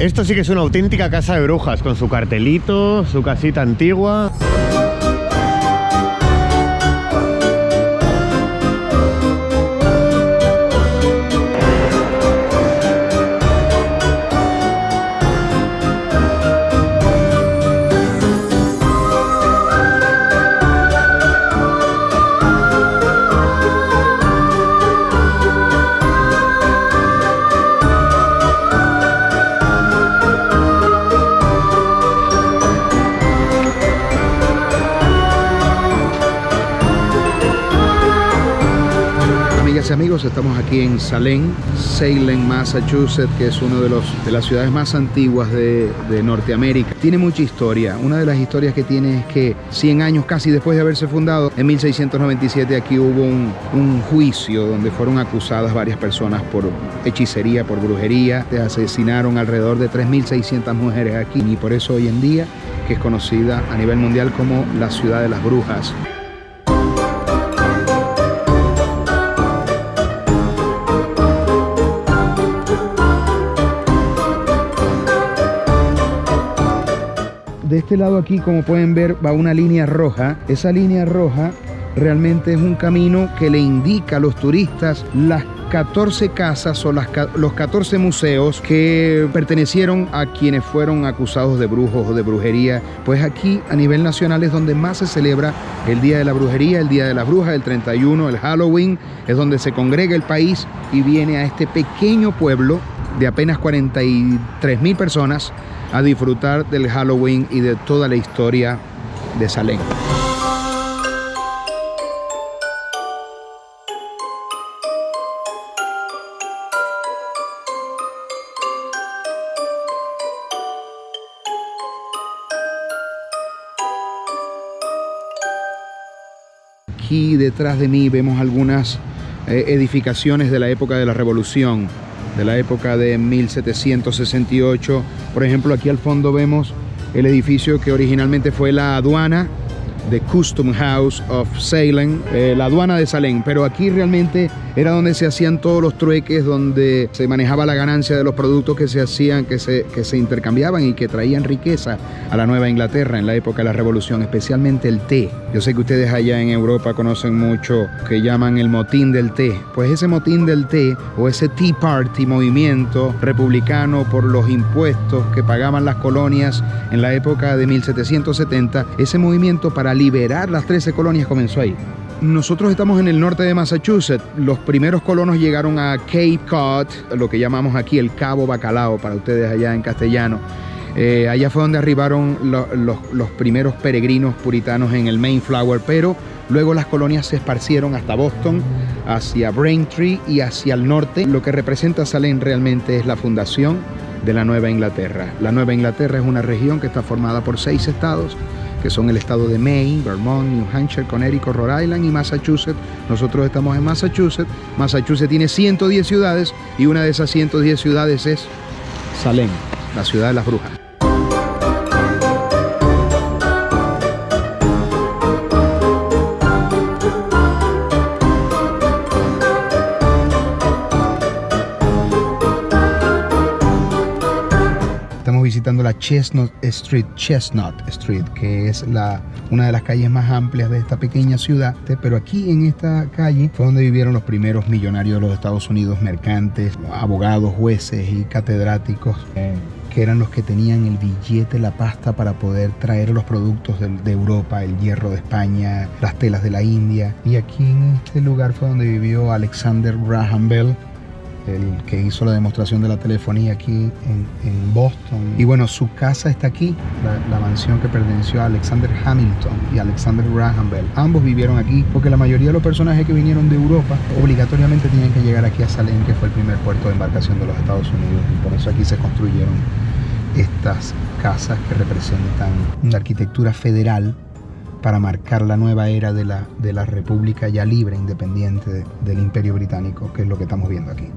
Esto sí que es una auténtica casa de brujas, con su cartelito, su casita antigua. Amigos, estamos aquí en Salem, Salem, Massachusetts, que es una de, de las ciudades más antiguas de, Norteamérica. Tiene mucha historia. Una de las historias que tiene es que 100 años casi después de haberse fundado, en 1697 aquí hubo un, un juicio donde fueron acusadas varias personas por hechicería, por brujería. Se asesinaron alrededor de 3.600 mujeres aquí y por eso hoy en día que es conocida a nivel mundial como la ciudad de las brujas. Este lado aquí, como pueden ver, va una línea roja. Esa línea roja realmente es un camino que le indica a los turistas las 14 casas o las, los 14 museos que pertenecieron a quienes fueron acusados de brujos o de brujería. Pues aquí a nivel nacional es donde más se celebra el Día de la Brujería, el Día de la Bruja, el 31, el Halloween, es donde se congrega el país y viene a este pequeño pueblo de apenas 43 mil personas a disfrutar del Halloween y de toda la historia de Salem. Aquí detrás de mí vemos algunas eh, edificaciones de la época de la Revolución de la época de 1768. Por ejemplo, aquí al fondo vemos el edificio que originalmente fue la aduana The Custom House of Salem, eh, la aduana de Salem, pero aquí realmente era donde se hacían todos los trueques, donde se manejaba la ganancia de los productos que se hacían, que se, que se intercambiaban y que traían riqueza a la Nueva Inglaterra en la época de la Revolución, especialmente el té. Yo sé que ustedes allá en Europa conocen mucho que llaman el motín del té. Pues ese motín del té o ese Tea Party, movimiento republicano por los impuestos que pagaban las colonias en la época de 1770, ese movimiento para liberar las 13 colonias comenzó ahí. Nosotros estamos en el norte de Massachusetts. Los primeros colonos llegaron a Cape Cod, lo que llamamos aquí el Cabo Bacalao para ustedes allá en castellano. Eh, allá fue donde arribaron los primeros peregrinos puritanos en el Mayflower, pero luego las colonias se esparcieron hasta Boston, hacia Braintree y hacia el norte. Lo que representa Salem realmente es la fundación de la Nueva Inglaterra. La Nueva Inglaterra es una región que está formada por seis estados que son el estado de Maine, Vermont, New Hampshire, Connecticut, Rhode Island y Massachusetts. Nosotros estamos en Massachusetts. Massachusetts tiene 110 ciudades y una de esas 110 ciudades es Salem, la ciudad de las brujas. La Chestnut Street, Chestnut Street, que es la, una de las calles más amplias de esta pequeña ciudad. Pero aquí en esta calle fue donde vivieron los primeros millonarios de los Estados Unidos, mercantes, abogados, jueces y catedráticos. que eran los que tenían el billete, la pasta para poder traer los productos de, de, Europa, el hierro de España, las telas de la India. Y aquí en este lugar fue donde vivió Alexander Graham Bell, el que hizo la demostración de la telefonía aquí en, Boston. Y bueno, su casa está aquí, la, mansión que perteneció a Alexander Hamilton y Alexander Graham Bell. Ambos vivieron aquí porque la mayoría de los personajes que vinieron de Europa obligatoriamente tenían que llegar aquí a Salem, que fue el primer puerto de embarcación de los Estados Unidos. Y por eso aquí se construyeron estas casas que representan una arquitectura federal para marcar la nueva era de la, de la República ya libre, independiente del Imperio Británico, que es lo que estamos viendo aquí.